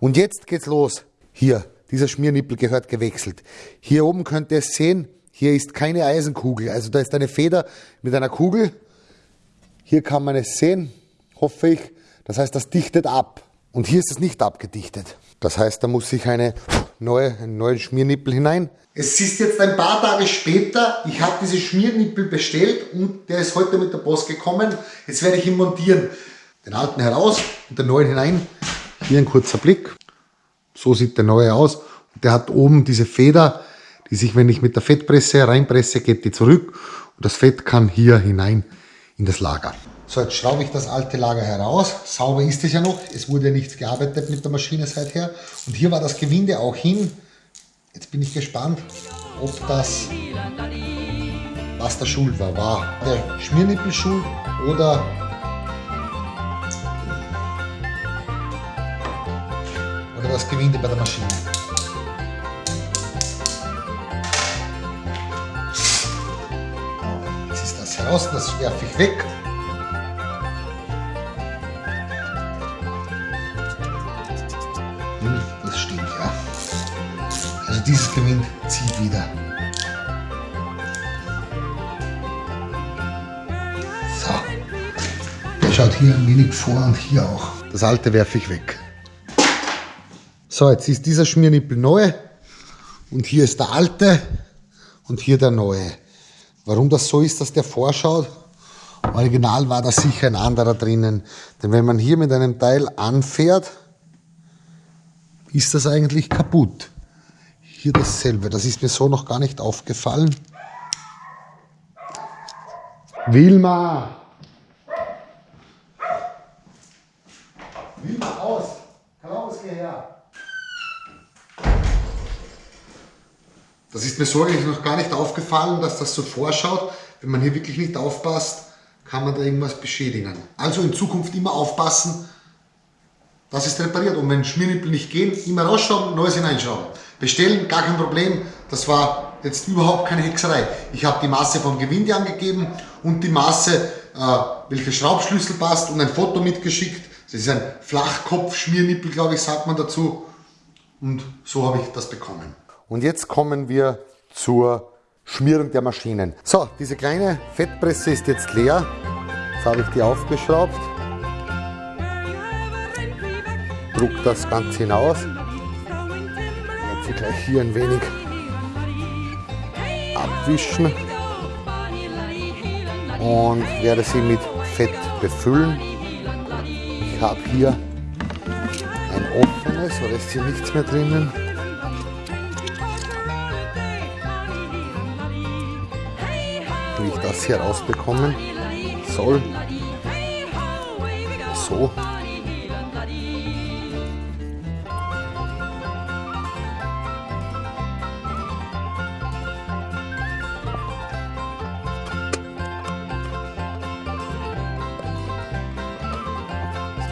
Und jetzt geht's los. Hier, dieser Schmiernippel gehört gewechselt. Hier oben könnt ihr es sehen, hier ist keine Eisenkugel. Also da ist eine Feder mit einer Kugel. Hier kann man es sehen, hoffe ich. Das heißt, das dichtet ab. Und hier ist es nicht abgedichtet. Das heißt, da muss ich eine neue, einen neuen Schmiernippel hinein. Es ist jetzt ein paar Tage später. Ich habe diese Schmiernippel bestellt und der ist heute mit der Post gekommen. Jetzt werde ich ihn montieren. Den alten heraus und den neuen hinein. Hier ein kurzer Blick. So sieht der neue aus. Der hat oben diese Feder, die sich, wenn ich mit der Fettpresse reinpresse, geht die zurück. Und das Fett kann hier hinein in das Lager. So, jetzt schraube ich das alte Lager heraus. Sauber ist es ja noch. Es wurde ja nichts gearbeitet mit der Maschine seither. Und hier war das Gewinde auch hin. Jetzt bin ich gespannt, ob das, was der Schuld war. War der Schmiernippel schuld oder das Gewinde bei der Maschine. Jetzt ist das heraus, das werfe ich weg. Das stimmt, ja. Also dieses Gewinn zieht wieder. So. Der schaut hier ein wenig vor und hier auch. Das alte werfe ich weg. So, jetzt ist dieser Schmiernippel neu und hier ist der alte und hier der neue. Warum das so ist, dass der vorschaut? Original war da sicher ein anderer drinnen. Denn wenn man hier mit einem Teil anfährt, ist das eigentlich kaputt. Hier dasselbe, das ist mir so noch gar nicht aufgefallen. Wilma! Wilma, aus! Klaus, geh her! Das ist mir so eigentlich noch gar nicht aufgefallen, dass das so vorschaut. Wenn man hier wirklich nicht aufpasst, kann man da irgendwas beschädigen. Also in Zukunft immer aufpassen, das ist repariert. Und wenn Schmiernippel nicht gehen, immer rausschrauben, neues hineinschrauben. Bestellen, gar kein Problem. Das war jetzt überhaupt keine Hexerei. Ich habe die Maße vom Gewinde angegeben und die Maße, äh, welcher Schraubschlüssel passt und ein Foto mitgeschickt. Das ist ein Flachkopf-Schmiernippel, glaube ich, sagt man dazu. Und so habe ich das bekommen. Und jetzt kommen wir zur Schmierung der Maschinen. So, diese kleine Fettpresse ist jetzt leer. Jetzt habe ich die aufgeschraubt. Druck das Ganze hinaus. Jetzt ich gleich hier ein wenig abwischen und werde sie mit Fett befüllen. Ich habe hier ein offenes, oder ist hier nichts mehr drinnen? Wie ich das hier rausbekommen soll. So.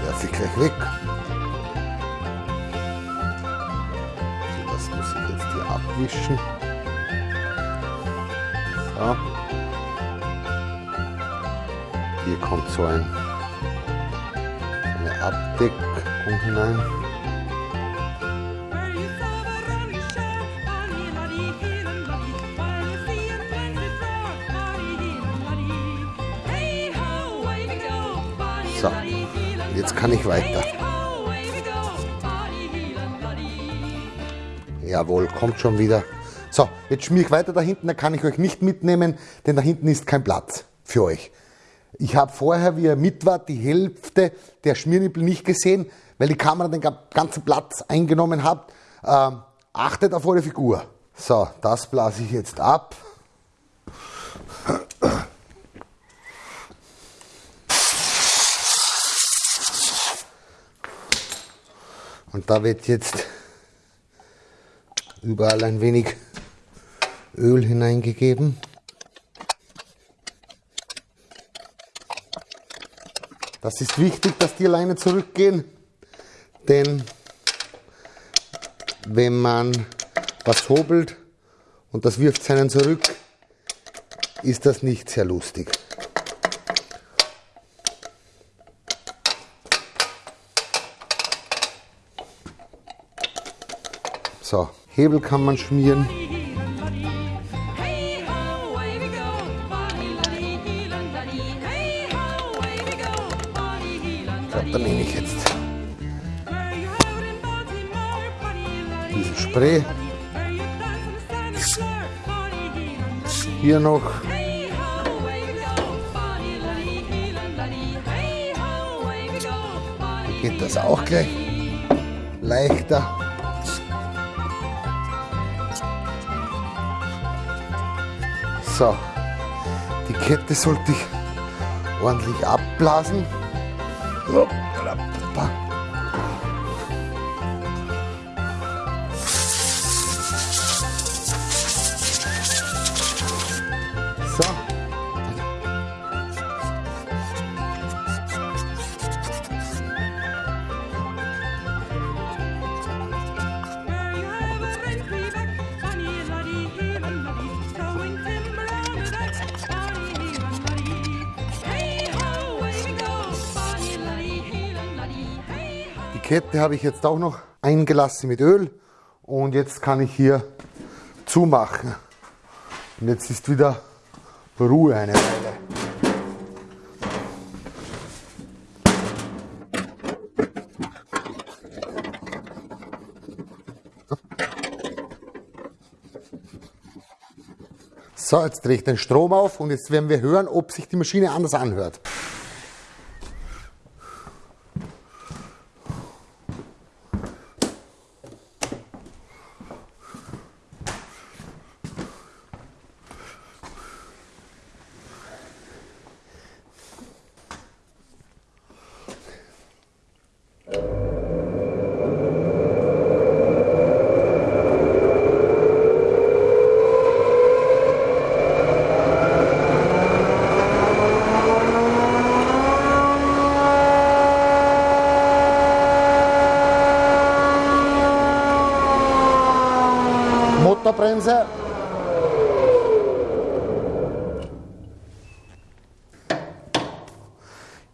werfe ich gleich weg. Das muss ich jetzt hier abwischen. So. Hier kommt so ein, eine Abdeckung hinein. So, jetzt kann ich weiter. Jawohl, kommt schon wieder. So, jetzt schmier ich weiter da hinten, da kann ich euch nicht mitnehmen, denn da hinten ist kein Platz für euch. Ich habe vorher, wie ihr mit wart, die Hälfte der Schmiernippel nicht gesehen, weil die Kamera den ganzen Platz eingenommen hat. Ähm, achtet auf eure Figur. So, das blase ich jetzt ab. Und da wird jetzt überall ein wenig Öl hineingegeben. Das ist wichtig, dass die Leine zurückgehen, denn wenn man was hobelt und das wirft seinen zurück, ist das nicht sehr lustig. So, Hebel kann man schmieren. So, da nehme ich jetzt dieses Spray. Hier noch. Geht das auch gleich leichter. So, die Kette sollte ich ordentlich abblasen. 不 Kette habe ich jetzt auch noch eingelassen mit Öl und jetzt kann ich hier zumachen. Und jetzt ist wieder Ruhe eine Weile. So, jetzt drehe ich den Strom auf und jetzt werden wir hören, ob sich die Maschine anders anhört. Motorbremse.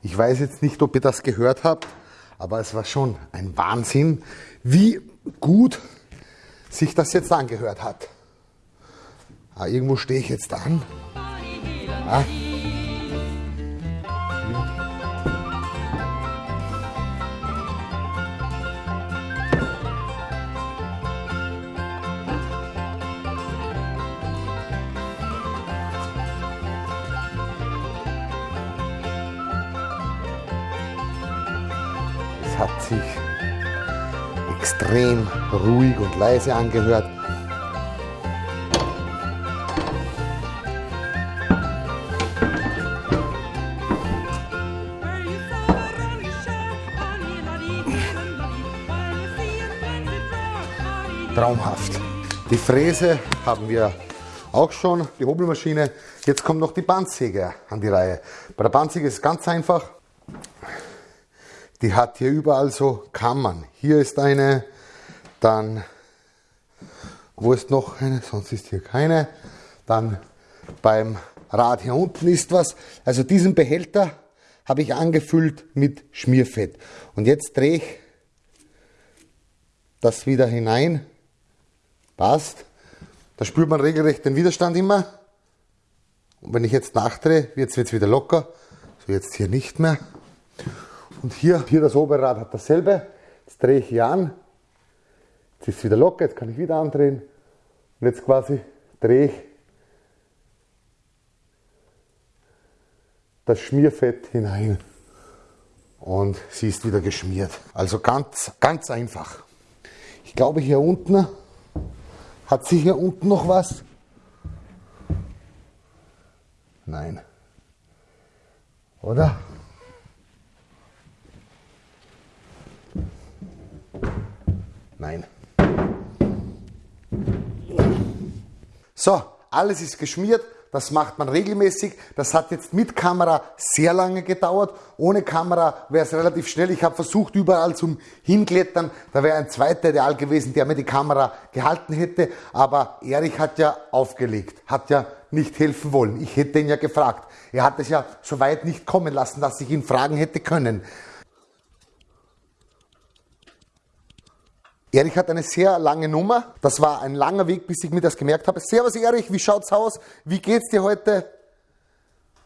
Ich weiß jetzt nicht, ob ihr das gehört habt, aber es war schon ein Wahnsinn, wie gut sich das jetzt angehört hat. Ah, irgendwo stehe ich jetzt an. Ah. Hat sich extrem ruhig und leise angehört. Traumhaft. Die Fräse haben wir auch schon, die Hobelmaschine. Jetzt kommt noch die Bandsäge an die Reihe. Bei der Bandsäge ist es ganz einfach. Die hat hier überall so Kammern. Hier ist eine, dann, wo ist noch eine? Sonst ist hier keine. Dann beim Rad hier unten ist was. Also diesen Behälter habe ich angefüllt mit Schmierfett. Und jetzt drehe ich das wieder hinein. Passt. Da spürt man regelrecht den Widerstand immer. Und wenn ich jetzt nachdrehe, wird es wieder locker. So jetzt hier nicht mehr. Und hier, hier das Oberrad hat dasselbe. Jetzt drehe ich hier an. Jetzt ist es wieder locker, jetzt kann ich wieder andrehen. Und jetzt quasi drehe ich das Schmierfett hinein. Und sie ist wieder geschmiert. Also ganz, ganz einfach. Ich glaube hier unten, hat sie hier unten noch was? Nein. Oder? Nein. So, alles ist geschmiert. Das macht man regelmäßig. Das hat jetzt mit Kamera sehr lange gedauert. Ohne Kamera wäre es relativ schnell. Ich habe versucht, überall zum Hinklettern. Da wäre ein zweiter Ideal gewesen, der mir die Kamera gehalten hätte. Aber Erich hat ja aufgelegt, hat ja nicht helfen wollen. Ich hätte ihn ja gefragt. Er hat es ja so weit nicht kommen lassen, dass ich ihn fragen hätte können. Erich hat eine sehr lange Nummer. Das war ein langer Weg, bis ich mir das gemerkt habe. Servus Erich, wie schaut's aus? Wie geht's dir heute?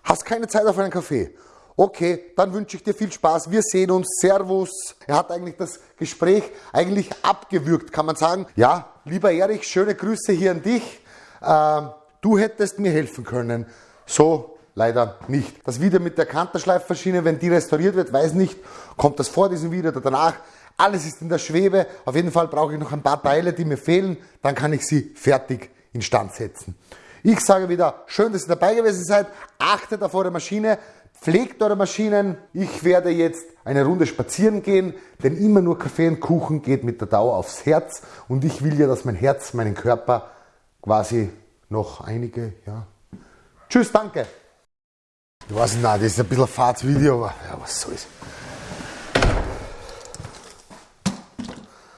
Hast keine Zeit auf einen Kaffee? Okay, dann wünsche ich dir viel Spaß. Wir sehen uns. Servus. Er hat eigentlich das Gespräch eigentlich abgewürgt, kann man sagen. Ja, lieber Erich, schöne Grüße hier an dich. Ähm, du hättest mir helfen können. So leider nicht. Das Video mit der Kanterschleifmaschine, wenn die restauriert wird, weiß nicht, kommt das vor diesem Video oder danach. Alles ist in der Schwebe. Auf jeden Fall brauche ich noch ein paar Teile, die mir fehlen. Dann kann ich sie fertig instand setzen. Ich sage wieder, schön, dass ihr dabei gewesen seid. Achtet auf eure Maschine. Pflegt eure Maschinen. Ich werde jetzt eine Runde spazieren gehen, denn immer nur Kaffee und Kuchen geht mit der Dauer aufs Herz. Und ich will ja, dass mein Herz meinen Körper quasi noch einige, ja. Tschüss, danke. Ich weiß nicht, das ist ein bisschen ein Fahrtsvideo, aber ja, was soll's.